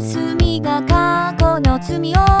霞が過去の罪を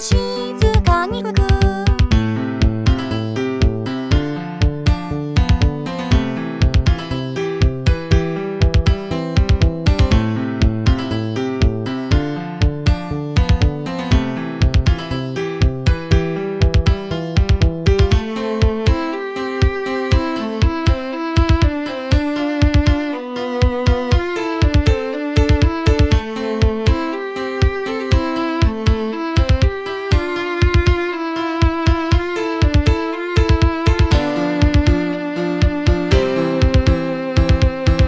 心。